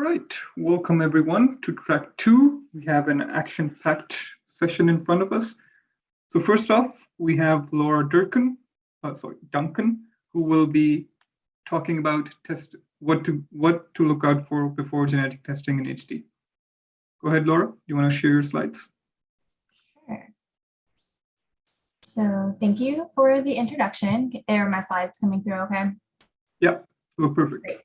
right, welcome everyone to track two. We have an action-packed session in front of us. So first off, we have Laura Durkin, uh, sorry, Duncan, who will be talking about test what to what to look out for before genetic testing in HD. Go ahead, Laura. You want to share your slides? Sure. So thank you for the introduction. Are my slides coming through okay? Yeah, look perfect. Great.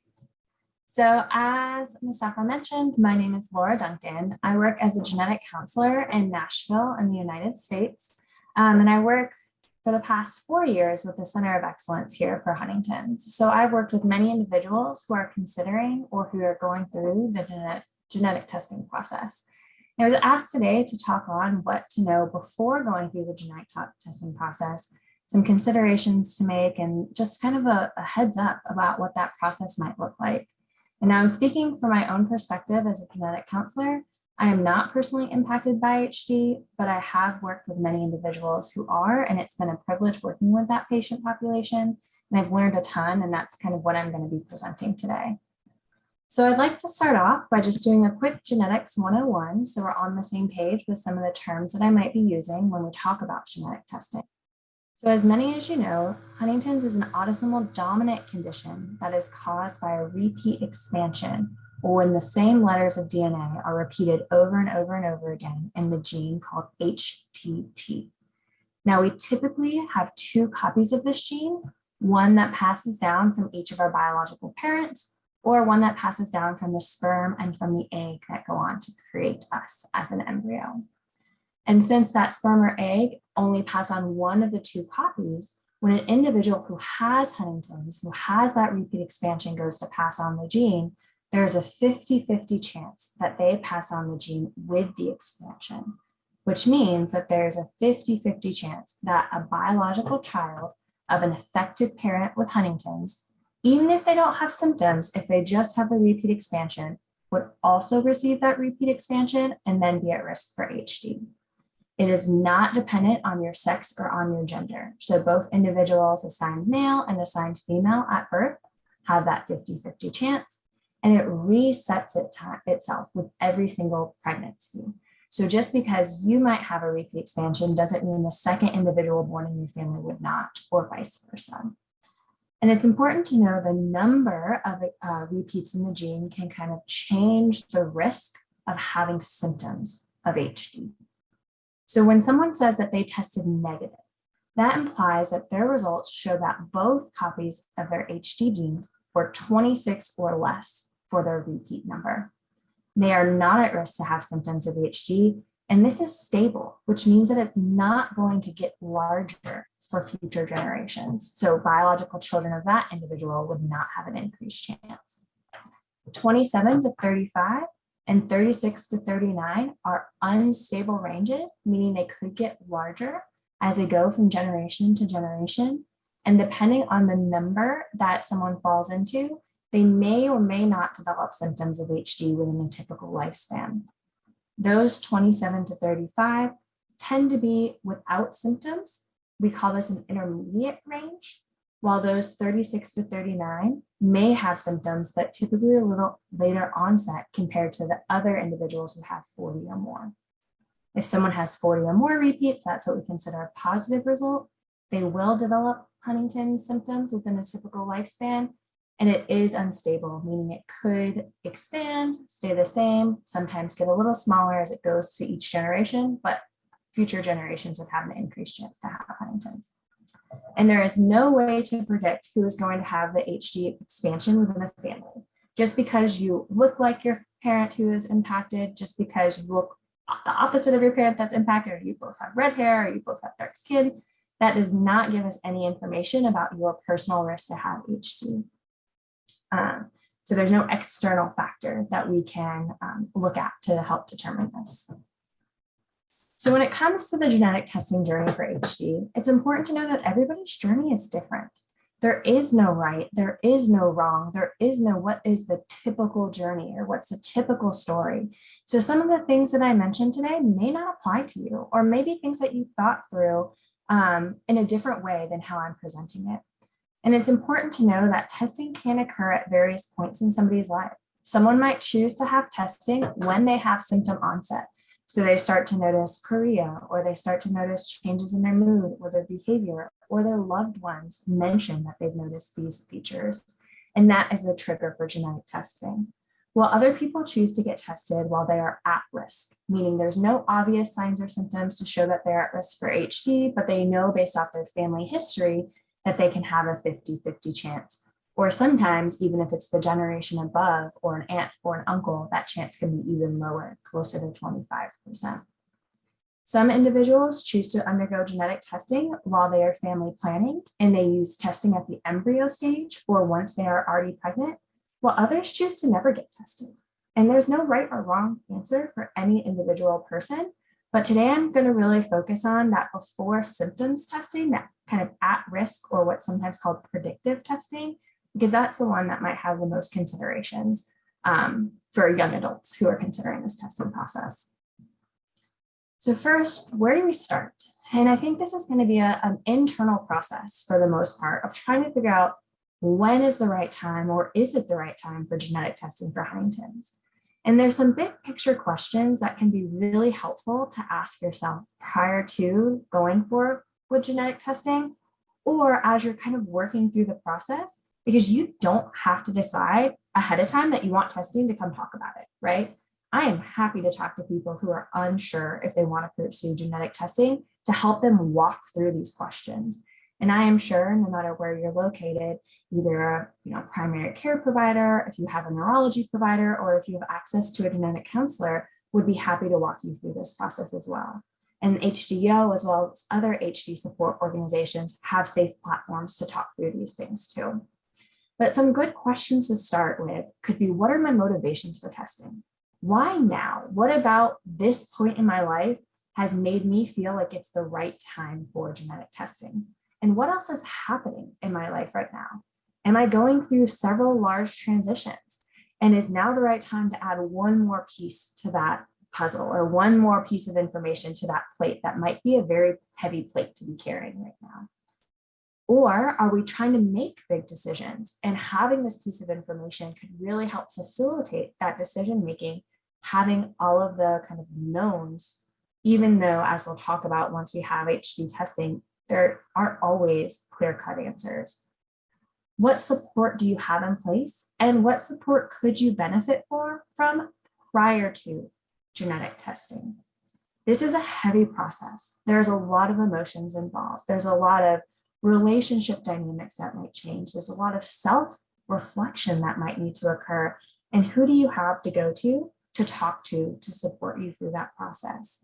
So as Mustafa mentioned, my name is Laura Duncan. I work as a genetic counselor in Nashville in the United States. Um, and I work for the past four years with the Center of Excellence here for Huntington's. So I've worked with many individuals who are considering or who are going through the genetic, genetic testing process. I was asked today to talk on what to know before going through the genetic testing process, some considerations to make, and just kind of a, a heads up about what that process might look like. And now I'm speaking from my own perspective as a genetic counselor. I am not personally impacted by HD, but I have worked with many individuals who are, and it's been a privilege working with that patient population. And I've learned a ton, and that's kind of what I'm going to be presenting today. So I'd like to start off by just doing a quick genetics 101, so we're on the same page with some of the terms that I might be using when we talk about genetic testing. So as many as you know, Huntington's is an autosomal dominant condition that is caused by a repeat expansion or when the same letters of DNA are repeated over and over and over again in the gene called HTT. Now we typically have two copies of this gene, one that passes down from each of our biological parents or one that passes down from the sperm and from the egg that go on to create us as an embryo. And since that sperm or egg only pass on one of the two copies, when an individual who has Huntington's, who has that repeat expansion goes to pass on the gene, there's a 50-50 chance that they pass on the gene with the expansion, which means that there's a 50-50 chance that a biological child of an affected parent with Huntington's, even if they don't have symptoms, if they just have the repeat expansion, would also receive that repeat expansion and then be at risk for HD. It is not dependent on your sex or on your gender. So both individuals assigned male and assigned female at birth have that 50-50 chance, and it resets it itself with every single pregnancy. So just because you might have a repeat expansion doesn't mean the second individual born in your family would not, or vice versa. And it's important to know the number of uh, repeats in the gene can kind of change the risk of having symptoms of HD. So when someone says that they tested negative, that implies that their results show that both copies of their HD gene were 26 or less for their repeat number. They are not at risk to have symptoms of HD, and this is stable, which means that it's not going to get larger for future generations. So biological children of that individual would not have an increased chance. 27 to 35 and 36 to 39 are unstable ranges, meaning they could get larger as they go from generation to generation. And depending on the number that someone falls into, they may or may not develop symptoms of HD within a typical lifespan. Those 27 to 35 tend to be without symptoms. We call this an intermediate range, while those 36 to 39 may have symptoms, but typically a little later onset compared to the other individuals who have 40 or more. If someone has 40 or more repeats, that's what we consider a positive result. They will develop Huntington's symptoms within a typical lifespan, and it is unstable, meaning it could expand, stay the same, sometimes get a little smaller as it goes to each generation, but future generations would have an increased chance to have Huntington's. And there is no way to predict who is going to have the HD expansion within a family. Just because you look like your parent who is impacted, just because you look the opposite of your parent that's impacted, or you both have red hair, or you both have dark skin, that does not give us any information about your personal risk to have HD. Um, so there's no external factor that we can um, look at to help determine this. So when it comes to the genetic testing journey for HD, it's important to know that everybody's journey is different. There is no right, there is no wrong, there is no what is the typical journey or what's the typical story. So some of the things that I mentioned today may not apply to you, or maybe things that you thought through um, in a different way than how I'm presenting it. And it's important to know that testing can occur at various points in somebody's life. Someone might choose to have testing when they have symptom onset. So they start to notice chorea, or they start to notice changes in their mood or their behavior, or their loved ones mention that they've noticed these features. And that is a trigger for genetic testing. While other people choose to get tested while they are at risk, meaning there's no obvious signs or symptoms to show that they're at risk for HD, but they know based off their family history that they can have a 50-50 chance. Or sometimes, even if it's the generation above or an aunt or an uncle, that chance can be even lower, closer to 25%. Some individuals choose to undergo genetic testing while they are family planning, and they use testing at the embryo stage or once they are already pregnant, while others choose to never get tested. And there's no right or wrong answer for any individual person, but today I'm going to really focus on that before symptoms testing, that kind of at risk or what's sometimes called predictive testing, because that's the one that might have the most considerations um, for young adults who are considering this testing process. So first, where do we start? And I think this is going to be a, an internal process for the most part of trying to figure out when is the right time or is it the right time for genetic testing for Huntington's? And there's some big picture questions that can be really helpful to ask yourself prior to going for with genetic testing or as you're kind of working through the process because you don't have to decide ahead of time that you want testing to come talk about it, right? I am happy to talk to people who are unsure if they want to pursue genetic testing to help them walk through these questions. And I am sure no matter where you're located, either a you know, primary care provider, if you have a neurology provider, or if you have access to a genetic counselor, would be happy to walk you through this process as well. And HDO, as well as other HD support organizations, have safe platforms to talk through these things too. But some good questions to start with could be, what are my motivations for testing? Why now? What about this point in my life has made me feel like it's the right time for genetic testing? And what else is happening in my life right now? Am I going through several large transitions? And is now the right time to add one more piece to that puzzle or one more piece of information to that plate that might be a very heavy plate to be carrying right now? Or are we trying to make big decisions and having this piece of information could really help facilitate that decision making, having all of the kind of knowns, even though as we'll talk about once we have HD testing, there aren't always clear cut answers. What support do you have in place and what support could you benefit for from prior to genetic testing? This is a heavy process. There's a lot of emotions involved. There's a lot of relationship dynamics that might change. There's a lot of self-reflection that might need to occur. And who do you have to go to to talk to to support you through that process?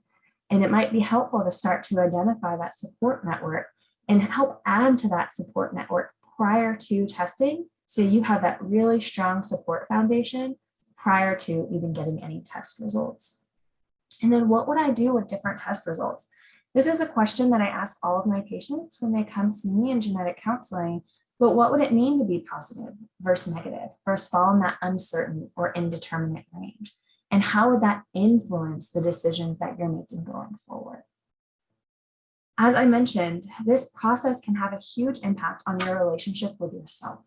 And it might be helpful to start to identify that support network and help add to that support network prior to testing. So you have that really strong support foundation prior to even getting any test results. And then what would I do with different test results? This is a question that I ask all of my patients when they come see me in genetic counseling, but what would it mean to be positive versus negative versus fall in that uncertain or indeterminate range? And how would that influence the decisions that you're making going forward? As I mentioned, this process can have a huge impact on your relationship with yourself.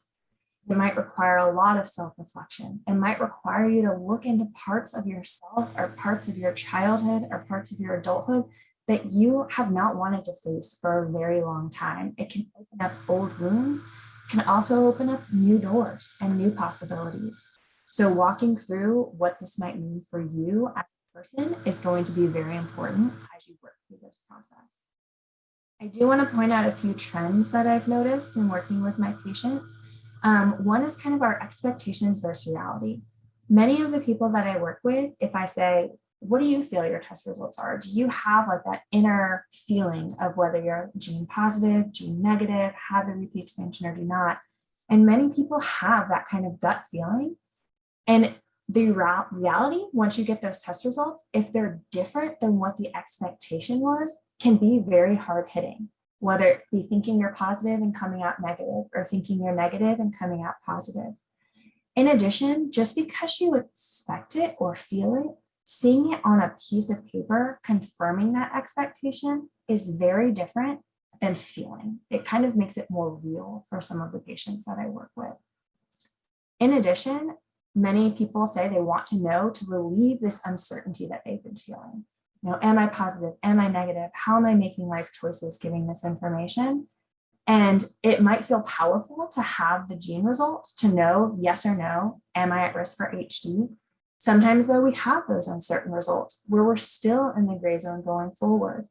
It might require a lot of self-reflection. It might require you to look into parts of yourself or parts of your childhood or parts of your adulthood that you have not wanted to face for a very long time. It can open up old wounds, can also open up new doors and new possibilities. So walking through what this might mean for you as a person is going to be very important as you work through this process. I do want to point out a few trends that I've noticed in working with my patients. Um, one is kind of our expectations versus reality. Many of the people that I work with, if I say, what do you feel your test results are? Do you have like that inner feeling of whether you're gene positive, gene negative, have the repeat expansion or do not? And many people have that kind of gut feeling and the reality, once you get those test results, if they're different than what the expectation was, can be very hard hitting, whether it be thinking you're positive and coming out negative or thinking you're negative and coming out positive. In addition, just because you expect it or feel it, seeing it on a piece of paper, confirming that expectation is very different than feeling. It kind of makes it more real for some of the patients that I work with. In addition, many people say they want to know to relieve this uncertainty that they've been feeling. You know, am I positive? Am I negative? How am I making life choices giving this information? And it might feel powerful to have the gene result to know yes or no, am I at risk for HD? Sometimes though we have those uncertain results where we're still in the gray zone going forward.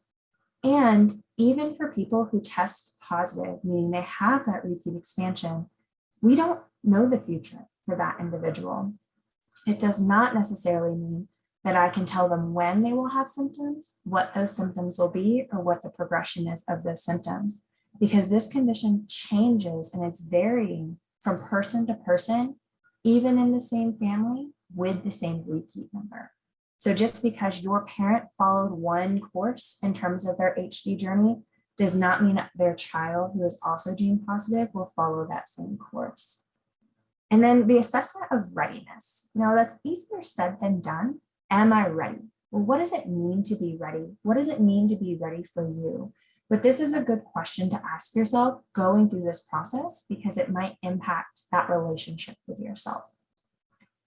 And even for people who test positive, meaning they have that repeat expansion, we don't know the future for that individual. It does not necessarily mean that I can tell them when they will have symptoms, what those symptoms will be, or what the progression is of those symptoms because this condition changes and it's varying from person to person, even in the same family with the same repeat number. So just because your parent followed one course in terms of their HD journey does not mean their child who is also gene positive will follow that same course. And then the assessment of readiness. Now that's easier said than done. Am I ready? Well, what does it mean to be ready? What does it mean to be ready for you? But this is a good question to ask yourself going through this process because it might impact that relationship with yourself.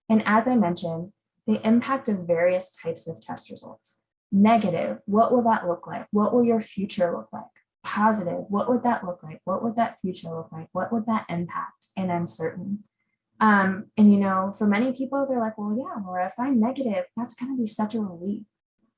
And as I mentioned, the impact of various types of test results. Negative, what will that look like? What will your future look like? Positive, what would that look like? What would that future look like? What would that impact? And uncertain. Um, and you know, for many people, they're like, well, yeah, Laura, if I'm negative, that's going to be such a relief.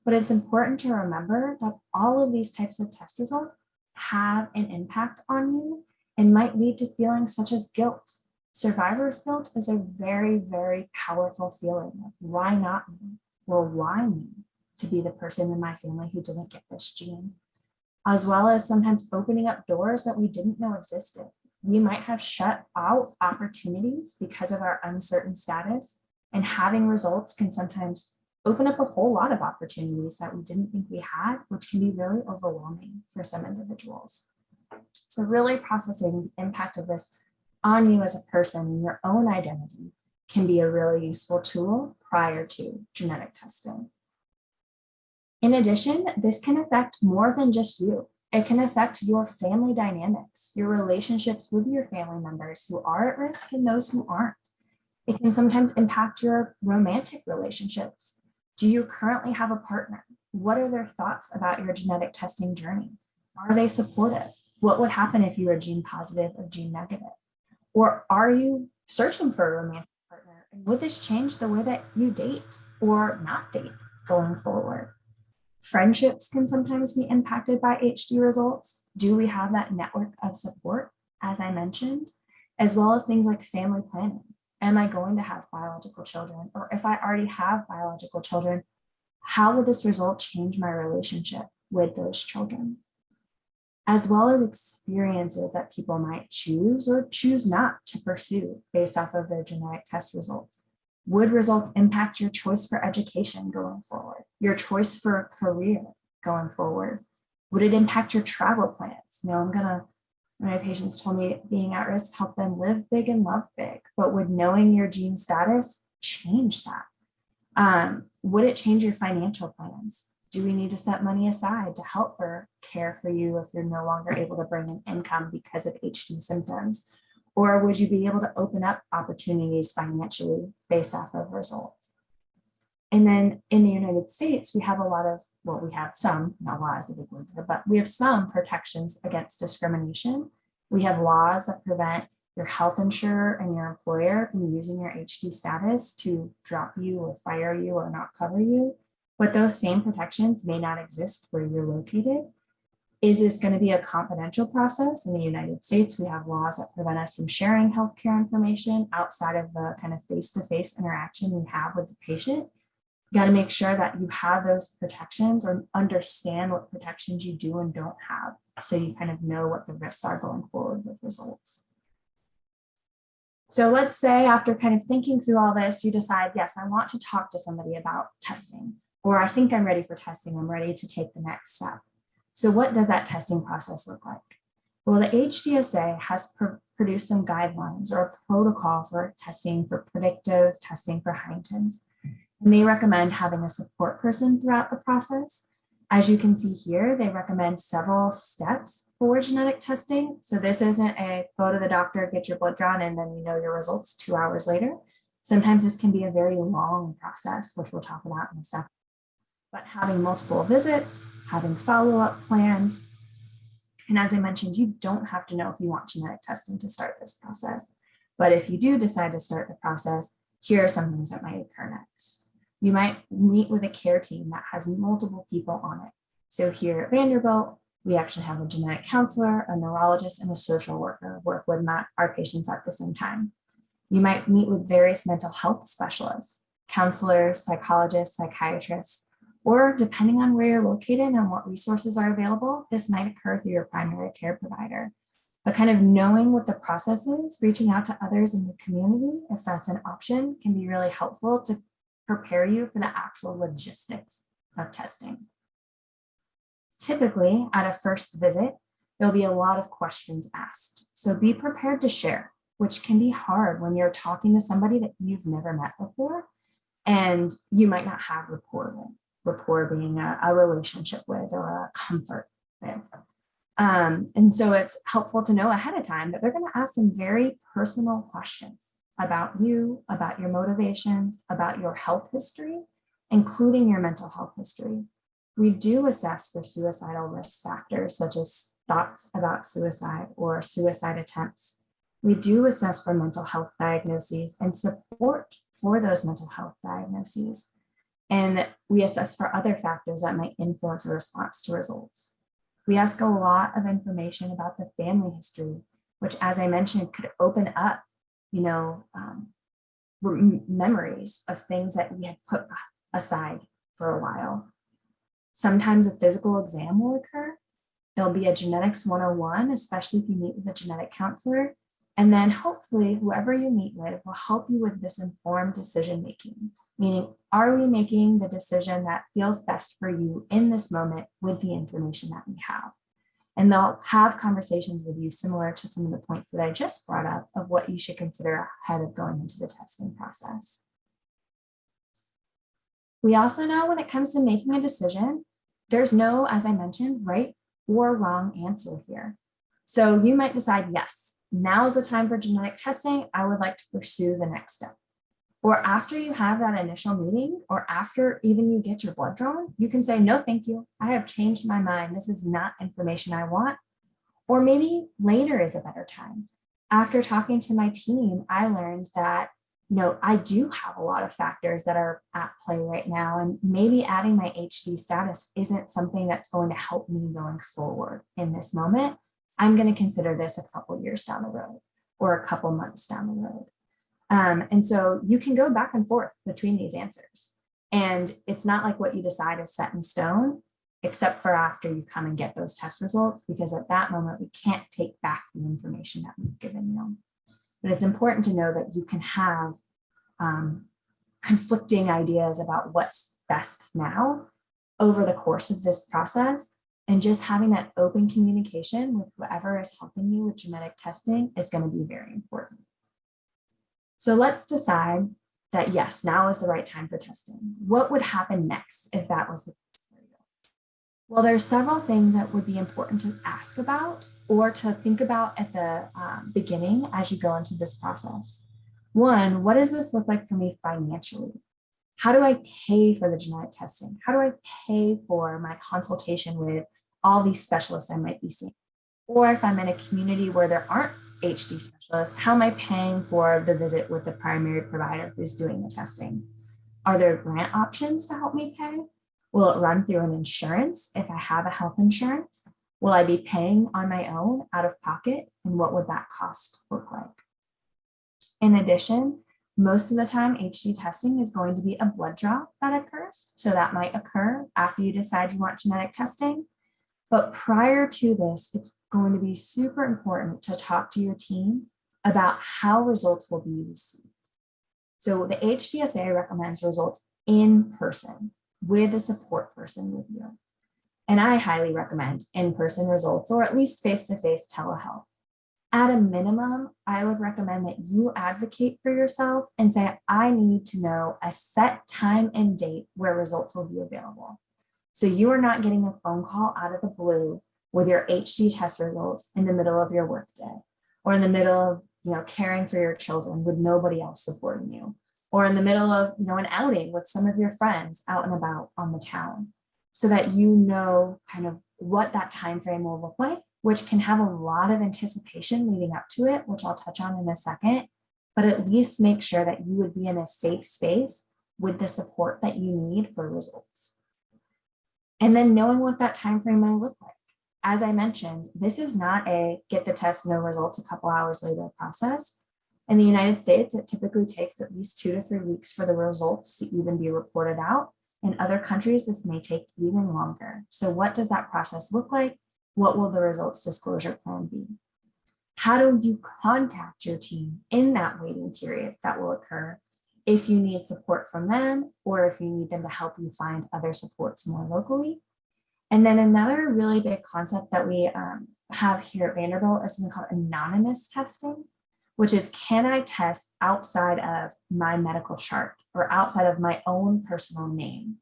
But it's important to remember that all of these types of test results have an impact on you and might lead to feelings such as guilt. Survivor's guilt is a very, very powerful feeling of why not me? Well, why me to be the person in my family who didn't get this gene? As well as sometimes opening up doors that we didn't know existed. We might have shut out opportunities because of our uncertain status and having results can sometimes open up a whole lot of opportunities that we didn't think we had, which can be really overwhelming for some individuals. So really processing the impact of this on you as a person and your own identity can be a really useful tool prior to genetic testing. In addition, this can affect more than just you. It can affect your family dynamics, your relationships with your family members who are at risk and those who aren't. It can sometimes impact your romantic relationships, do you currently have a partner? What are their thoughts about your genetic testing journey? Are they supportive? What would happen if you were gene positive or gene negative? Or are you searching for a romantic partner? And would this change the way that you date or not date going forward? Friendships can sometimes be impacted by HD results. Do we have that network of support, as I mentioned, as well as things like family planning? am I going to have biological children? Or if I already have biological children, how will this result change my relationship with those children? As well as experiences that people might choose or choose not to pursue based off of their genetic test results. Would results impact your choice for education going forward? Your choice for a career going forward? Would it impact your travel plans? You know, I'm gonna my patients told me being at risk helped them live big and love big, but would knowing your gene status change that? Um, would it change your financial plans? Do we need to set money aside to help for care for you if you're no longer able to bring in income because of HD symptoms? Or would you be able to open up opportunities financially based off of results? And then in the United States, we have a lot of, well, we have some, not is a big word but we have some protections against discrimination. We have laws that prevent your health insurer and your employer from using your HD status to drop you or fire you or not cover you. But those same protections may not exist where you're located. Is this going to be a confidential process? In the United States, we have laws that prevent us from sharing healthcare information outside of the kind of face-to-face -face interaction we have with the patient you got to make sure that you have those protections or understand what protections you do and don't have so you kind of know what the risks are going forward with results. So let's say after kind of thinking through all this, you decide, yes, I want to talk to somebody about testing, or I think I'm ready for testing, I'm ready to take the next step. So what does that testing process look like? Well, the HDSA has pr produced some guidelines or a protocol for testing for predictive testing for Huntington's. And they recommend having a support person throughout the process. As you can see here, they recommend several steps for genetic testing. So this isn't a go to the doctor, get your blood drawn, and then you know your results two hours later. Sometimes this can be a very long process, which we'll talk about in a second. But having multiple visits, having follow-up planned, and as I mentioned, you don't have to know if you want genetic testing to start this process. But if you do decide to start the process, here are some things that might occur next. You might meet with a care team that has multiple people on it. So here at Vanderbilt, we actually have a genetic counselor, a neurologist, and a social worker work with our patients at the same time. You might meet with various mental health specialists, counselors, psychologists, psychiatrists, or depending on where you're located and what resources are available, this might occur through your primary care provider. But kind of knowing what the process is, reaching out to others in the community, if that's an option, can be really helpful to prepare you for the actual logistics of testing. Typically, at a first visit, there'll be a lot of questions asked. So be prepared to share, which can be hard when you're talking to somebody that you've never met before and you might not have rapport with, rapport being a, a relationship with or a comfort with. Um, and so it's helpful to know ahead of time that they're going to ask some very personal questions about you, about your motivations, about your health history, including your mental health history. We do assess for suicidal risk factors such as thoughts about suicide or suicide attempts. We do assess for mental health diagnoses and support for those mental health diagnoses. And we assess for other factors that might influence a response to results. We ask a lot of information about the family history, which as I mentioned, could open up, you know, um, memories of things that we had put aside for a while. Sometimes a physical exam will occur. There'll be a genetics 101, especially if you meet with a genetic counselor. And then hopefully whoever you meet with will help you with this informed decision making, meaning are we making the decision that feels best for you in this moment with the information that we have? And they'll have conversations with you similar to some of the points that I just brought up of what you should consider ahead of going into the testing process. We also know when it comes to making a decision, there's no, as I mentioned, right or wrong answer here. So you might decide, yes, now is the time for genetic testing. I would like to pursue the next step. Or after you have that initial meeting or after even you get your blood drawn, you can say, no, thank you. I have changed my mind. This is not information I want. Or maybe later is a better time. After talking to my team, I learned that you know, I do have a lot of factors that are at play right now, and maybe adding my HD status isn't something that's going to help me going forward in this moment. I'm going to consider this a couple years down the road or a couple months down the road. Um, and so you can go back and forth between these answers. And it's not like what you decide is set in stone, except for after you come and get those test results, because at that moment, we can't take back the information that we've given you. But it's important to know that you can have um, conflicting ideas about what's best now over the course of this process. And just having that open communication with whoever is helping you with genetic testing is going to be very important. So let's decide that yes, now is the right time for testing. What would happen next if that was the case for you? Well, there's several things that would be important to ask about or to think about at the um, beginning as you go into this process. One, what does this look like for me financially? How do I pay for the genetic testing? How do I pay for my consultation with all these specialists I might be seeing? Or if I'm in a community where there aren't HD specialists, how am I paying for the visit with the primary provider who's doing the testing? Are there grant options to help me pay? Will it run through an insurance if I have a health insurance? Will I be paying on my own out of pocket? And what would that cost look like? In addition, most of the time HD testing is going to be a blood draw that occurs. So that might occur after you decide you want genetic testing. But prior to this, it's going to be super important to talk to your team about how results will be received. So the HDSA recommends results in person with a support person with you. And I highly recommend in-person results or at least face-to-face -face telehealth. At a minimum, I would recommend that you advocate for yourself and say, I need to know a set time and date where results will be available. So you are not getting a phone call out of the blue with your HD test results in the middle of your workday or in the middle of you know, caring for your children with nobody else supporting you. or in the middle of you know an outing with some of your friends out and about on the town so that you know kind of what that time frame will look like which can have a lot of anticipation leading up to it which i'll touch on in a second but at least make sure that you would be in a safe space with the support that you need for results and then knowing what that time frame may look like as i mentioned this is not a get the test no results a couple hours later process in the United States, it typically takes at least two to three weeks for the results to even be reported out. In other countries, this may take even longer. So what does that process look like? What will the results disclosure plan be? How do you contact your team in that waiting period that will occur if you need support from them or if you need them to help you find other supports more locally? And then another really big concept that we um, have here at Vanderbilt is something called anonymous testing which is can I test outside of my medical chart or outside of my own personal name?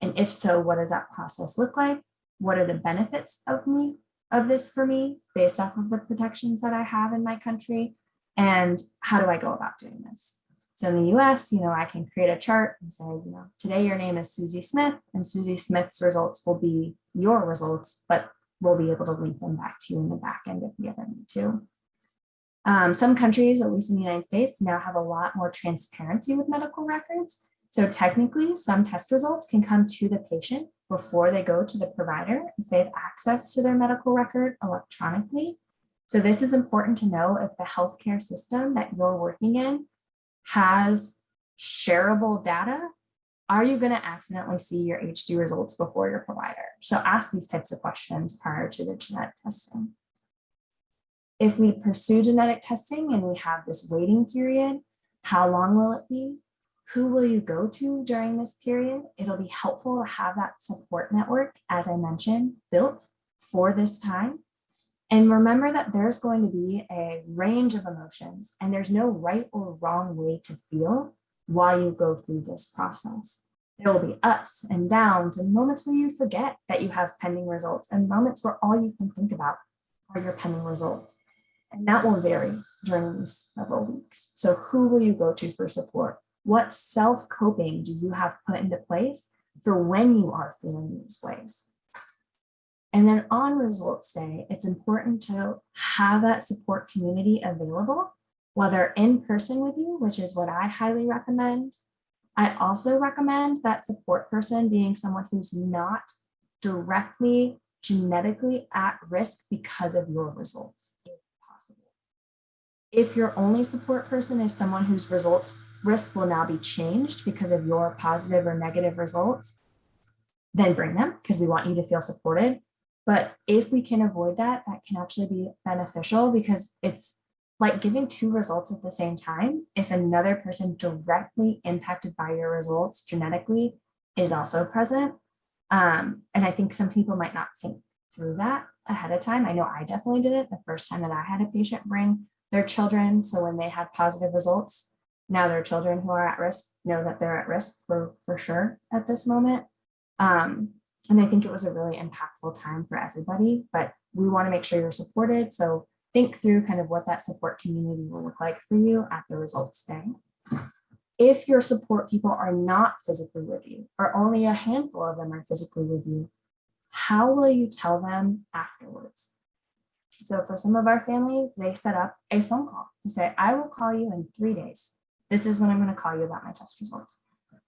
And if so, what does that process look like? What are the benefits of me of this for me based off of the protections that I have in my country? And how do I go about doing this? So in the US, you know, I can create a chart and say, you know, today your name is Susie Smith and Susie Smith's results will be your results, but we'll be able to link them back to you in the back end if we ever need to. Um, some countries, at least in the United States, now have a lot more transparency with medical records. So technically, some test results can come to the patient before they go to the provider if they have access to their medical record electronically. So this is important to know if the healthcare system that you're working in has shareable data, are you going to accidentally see your HD results before your provider? So ask these types of questions prior to the genetic testing. If we pursue genetic testing and we have this waiting period, how long will it be? Who will you go to during this period? It'll be helpful to have that support network, as I mentioned, built for this time. And remember that there's going to be a range of emotions and there's no right or wrong way to feel while you go through this process. There will be ups and downs and moments where you forget that you have pending results and moments where all you can think about are your pending results. And that will vary during these several weeks. So who will you go to for support? What self-coping do you have put into place for when you are feeling these ways? And then on results day, it's important to have that support community available, whether in person with you, which is what I highly recommend. I also recommend that support person being someone who's not directly genetically at risk because of your results if possible. If your only support person is someone whose results risk will now be changed because of your positive or negative results, then bring them because we want you to feel supported. But if we can avoid that, that can actually be beneficial because it's like giving two results at the same time. If another person directly impacted by your results genetically is also present. Um, and I think some people might not think through that ahead of time. I know I definitely did it the first time that I had a patient bring their children. So when they had positive results, now their children who are at risk know that they're at risk for, for sure at this moment. Um, and I think it was a really impactful time for everybody, but we want to make sure you're supported. So think through kind of what that support community will look like for you at the results day. If your support people are not physically with you, or only a handful of them are physically with you, how will you tell them afterwards? So for some of our families, they set up a phone call to say, I will call you in three days. This is when I'm going to call you about my test results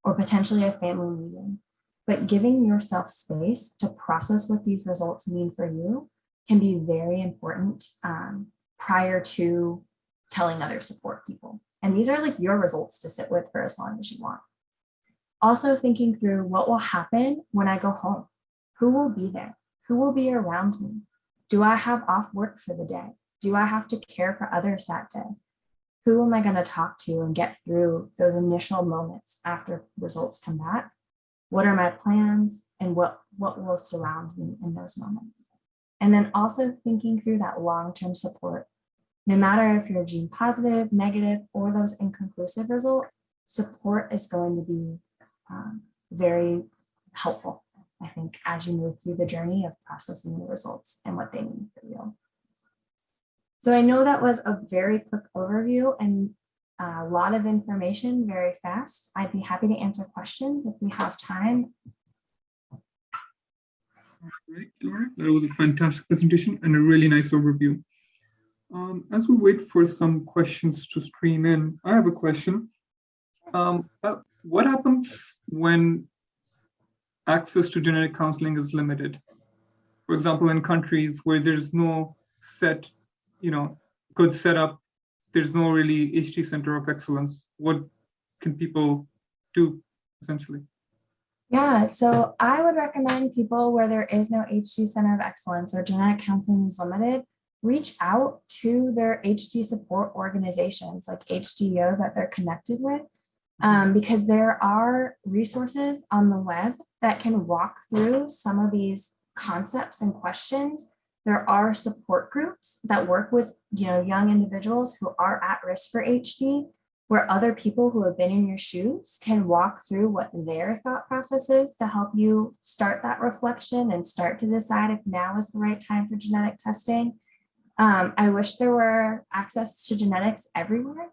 or potentially a family meeting. But giving yourself space to process what these results mean for you can be very important um, prior to telling other support people. And these are like your results to sit with for as long as you want. Also thinking through what will happen when I go home. Who will be there? Who will be around me? Do I have off work for the day? Do I have to care for others that day? Who am I going to talk to and get through those initial moments after results come back? What are my plans and what, what will surround me in those moments? And then also thinking through that long-term support. No matter if you're gene positive, negative, or those inconclusive results, support is going to be um, very helpful I think, as you move through the journey of processing the results and what they mean for you. So I know that was a very quick overview and a lot of information very fast. I'd be happy to answer questions if we have time. Right, Laura, that was a fantastic presentation and a really nice overview. Um, as we wait for some questions to stream in, I have a question. Um, uh, what happens when access to genetic counseling is limited? For example, in countries where there's no set, you know, good setup, there's no really HD center of excellence. What can people do essentially? Yeah, so I would recommend people where there is no HD Center of Excellence or genetic counseling is limited, reach out to their HD support organizations like HDO that they're connected with. um, because there are resources on the web that can walk through some of these concepts and questions. There are support groups that work with you know young individuals who are at risk for HD where other people who have been in your shoes can walk through what their thought process is to help you start that reflection and start to decide if now is the right time for genetic testing. Um, I wish there were access to genetics everywhere.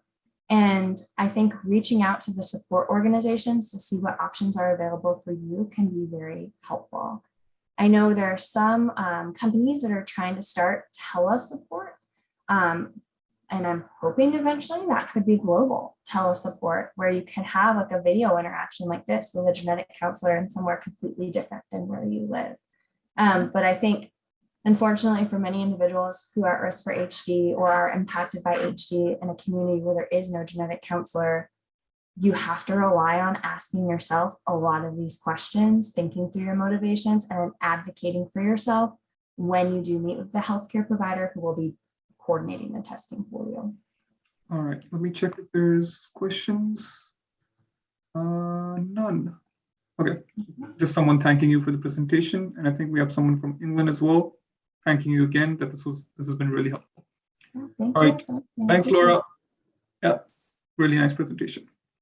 And I think reaching out to the support organizations to see what options are available for you can be very helpful. I know there are some um, companies that are trying to start telesupport. Um, and I'm hoping eventually that could be global telesupport where you can have like a video interaction like this with a genetic counselor in somewhere completely different than where you live. Um, but I think unfortunately for many individuals who are at risk for HD or are impacted by HD in a community where there is no genetic counselor, you have to rely on asking yourself a lot of these questions, thinking through your motivations and then advocating for yourself when you do meet with the healthcare provider who will be coordinating the testing for you. All right, let me check if there's questions. Uh, none. Okay, just someone thanking you for the presentation, and I think we have someone from England as well. Thanking you again that this was this has been really helpful. All right. Thanks, Laura. Yeah, really nice presentation.